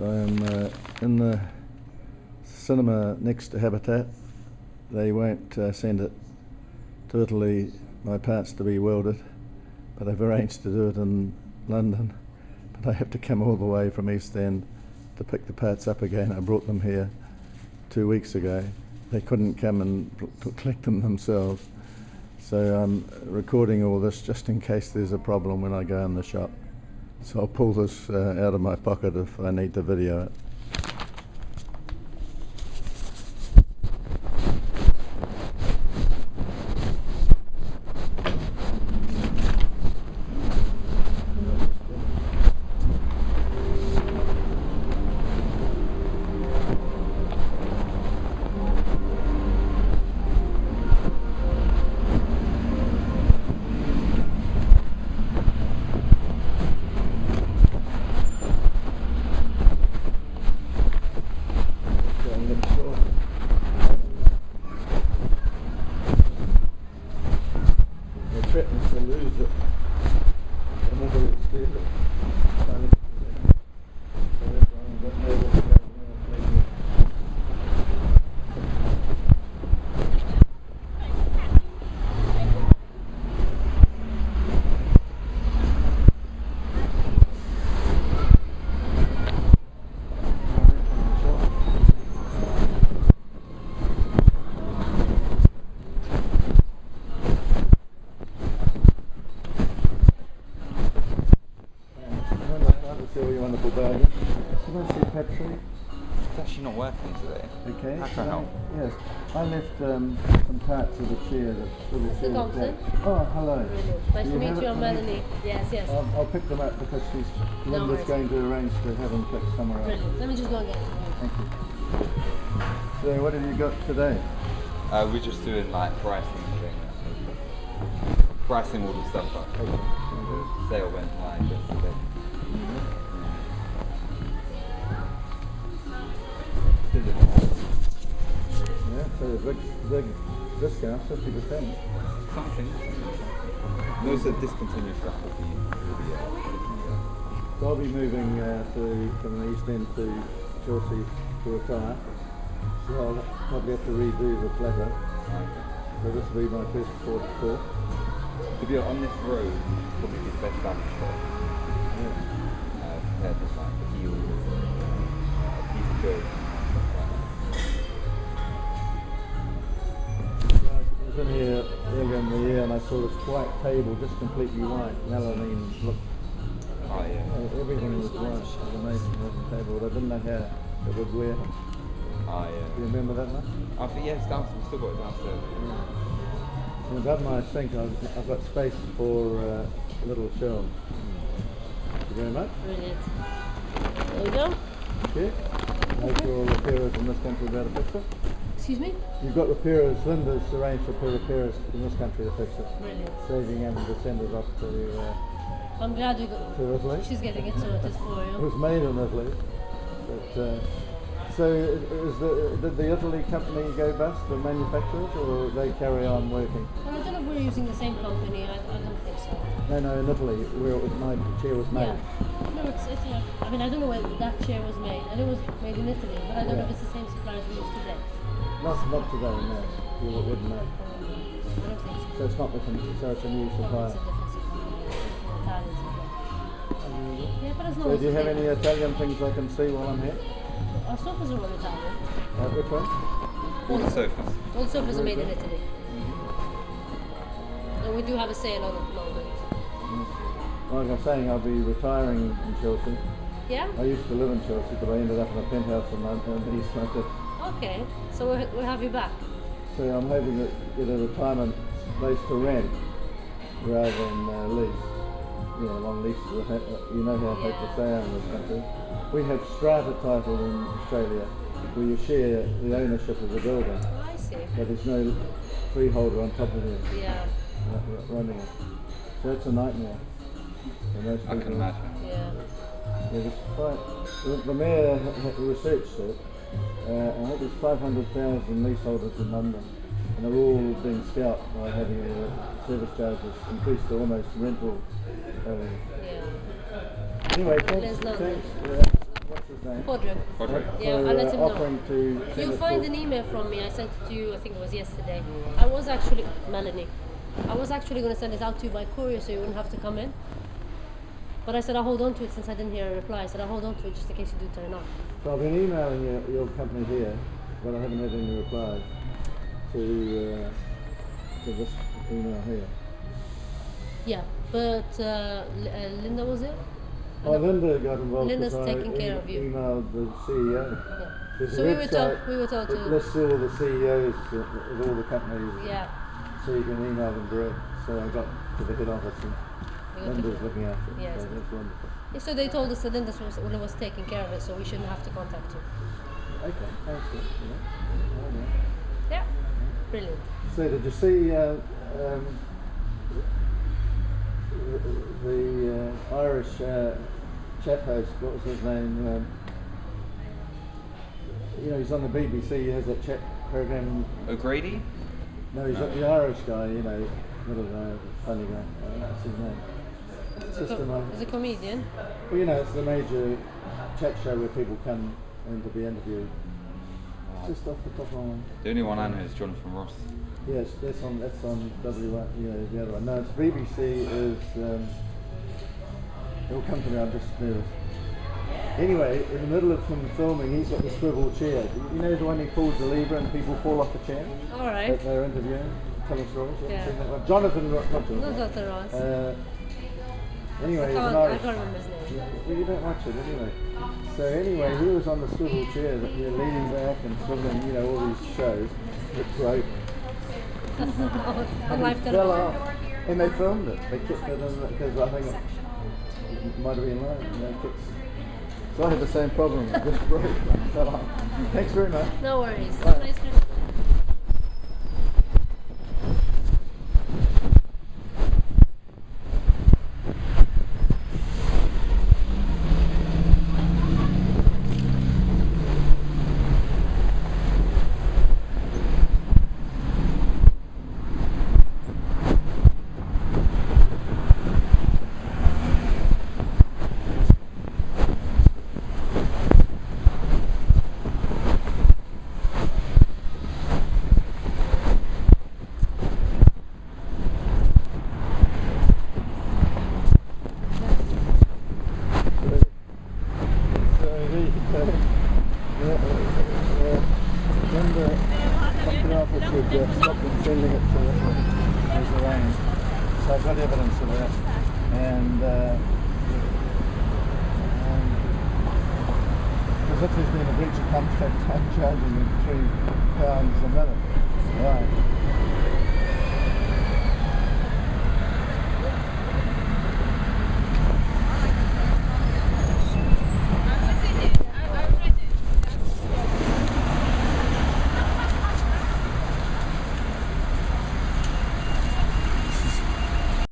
So I'm uh, in the cinema next to Habitat. They won't uh, send it to Italy, my parts to be welded, but I've arranged to do it in London. But I have to come all the way from East End to pick the parts up again. I brought them here two weeks ago. They couldn't come and collect them themselves. So I'm recording all this just in case there's a problem when I go in the shop. So I'll pull this uh, out of my pocket if I need to video it. Going next door. They threatened to lose it. Another excuse it. Trying to- So everyone got nowhere to go now, maybe. your wonderful bargain. Can I see Patrick? It's actually not working today. Okay. How can I help? Yes. I left um, some parts of the chair, the little Mr. chair. Thompson? Oh, hello. Nice to meet you, I'm? Melanie. Yes, yes. I'll, I'll pick them up because she's No Linda's worries. going to arrange to have them picked somewhere else. Brilliant. Let me just go and get it. Thank you. So what have you got today? Uh, we're just doing like pricing thing. Pricing all the stuff up. Mhm. Sale went live yesterday. Yeah, so a big, big discount, fifty percent. Something. Most of discontinued stuff will be, will be uh, So I'll be moving uh, to from the East End to Chelsea to retire. So I'll probably have to redo the flatter. uh, So this will be my first port of call. To be on this road, probably the best damage shot. Yeah. Uh, compared to like the Heal's, uh, piece of gold. In here earlier in the year and I saw this white table just completely white. Melamine looked, Oh yeah. uh, everything was white. It was amazing looking table, but I didn't know how it would wear. Do Oh you remember that much? I think yeah, it's downstairs. We've still got it downstairs. And above my sink I've, I've got space for uh, little shelves. Thank you very much. Brilliant. There you go. Okay. Hope your repairers in this country about to fix it. Excuse me? You've got repairers, Linda's arranged for repairers in this country to fix it. Brilliant. Saving having to send it off to, uh, I'm glad we got. to Italy. She's getting it sorted for you. It was made in Italy. But, uh, so is the, did the Italy company go bust, the manufacturers, or they carry on working? Well, I don't know if we're using the same company. I, I don't think so. No, no, in Italy, where it was made, the chair was made. Yeah. No, it's, it's yeah. I mean, I don't know where that chair was made. I know it was made in Italy, but I don't know if it's the same suppliers we use today. Not, not today, no. You wouldn't know. I don't think so. So it's not the, con- so it's a new Well, supplier. it's a different supplier. It's Italian supplier. Um, yeah, but as long So as do you have any Italian things I can see while I'm here? Our sofas are all Italian. Uh, which one? All the sofas. All sofas are made in good. Italy. Mm-hmm. And we do have a sale on at the moment. Mm-hmm. Like I'm saying, I'll be retiring in Chelsea. Yeah? I used to live in Chelsea, but I ended up in a penthouse in London, in East London. Okay. So we'll, we'll have you back. So I'm hoping to get a retirement place to rent rather than uh, lease. You know, long leases. are uh, You know how Yeah. hopeless they are in this country. We have strata title in Australia where you share the ownership of the building, Oh, I see. but there's no freeholder on top of it Yeah. uh, running it. So it's a nightmare. for most I can imagine. Yeah. Yeah, there's five, the, the mayor ha- ha- researched it. Uh, I think there's 500,000 leaseholders in London, and they're all being scalped by having uh, service charges increased to almost rental. Uh, Yeah. anyway, thanks. London. thanks uh, watch this his name? Podrick. Podrick. Yeah, for, I'll let uh, him know. to send You'll find to- an email from me. I sent it to you. I think it was yesterday. I was actually Melanie. I was actually going to send it out to you by courier, so you wouldn't have to come in. But I said I'll hold on to it since I didn't hear a reply. I said I'll hold on to it just in case you do turn up. So I've been emailing your, your company here, but I haven't had any replies to uh, to this email here. Yeah, but uh, uh, Linda was it? Oh, Linda got involved Linda's because I taking care of you. emailed the CEO. Yeah. There's So we were told we were told to. lists all the CEOs of of all the companies, Yeah. so you can email them direct. So I got to the head office and we got to- Linda's looking after it. Yes. So that's wonderful. Yeah, So they told us that Linda was, was taking care of it, so we shouldn't have to contact you. Okay, thanks. for- Yeah. Yeah. Brilliant. So did you see uh, um, the, the uh, Irish uh, chat host? What was his name? Um, you know, he's on the BBC. He has that chat program. O'Grady? No, he's the Irish guy. You know, little uh, funny guy. Uh, what's his name? It's a Co- mo- As a comedian. well, you know, it's the major chat show where people come in to be interviewed. Just off the top of my mind. The only one I know is Jonathan Ross. Yes, that's on that's on W one. You know, the other one. No, it's BBC is. Um, it'll come to me. I'm just nervous. Anyway, in the middle of him filming, he's got the swivel chair. You know the one he pulls the lever and people fall off the chair All right. that they're interviewing, telling stories. You Yeah. seen that one? Jonathan, Ro- not Jonathan. Ross. Uh, anyway, I can't, I remember his name. Well, you don't watch it anyway. So anyway, he was on the swivel chair, that you're leaning back and swiveling, you know, all these shows. It's on And he fell off. And they filmed it. They kept it in because I think it, might have been live. And they kept, so I had the same problem. It just broke. fell off. Thanks very much. No worries. Bye. Nice Christmas. So he, uh, yeah, uh, uh, remember something else that would uh, stop them sending it to as arranged. So I've got evidence of that. And uh, because if there's been a breach of contract, I'm charging them three pounds a minute.